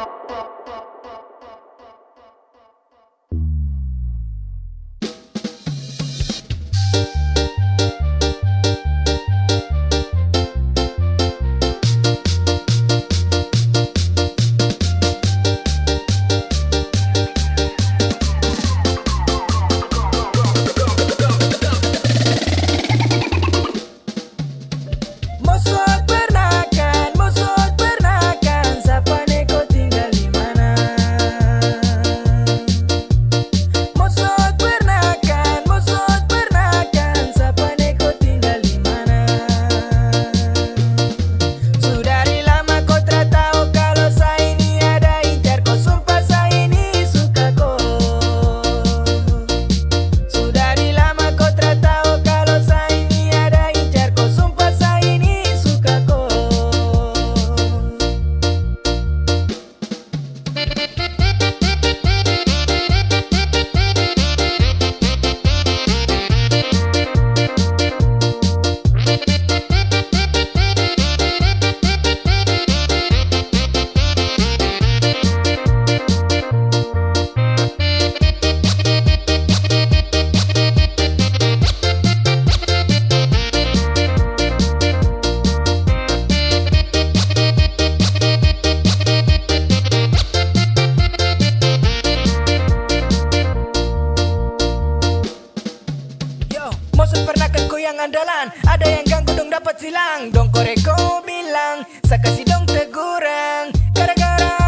Oh, oh, oh. andalan. Ada yang ganggu dong dapat silang. Dong koreko bilang Saya kasih dong teguran Gara-gara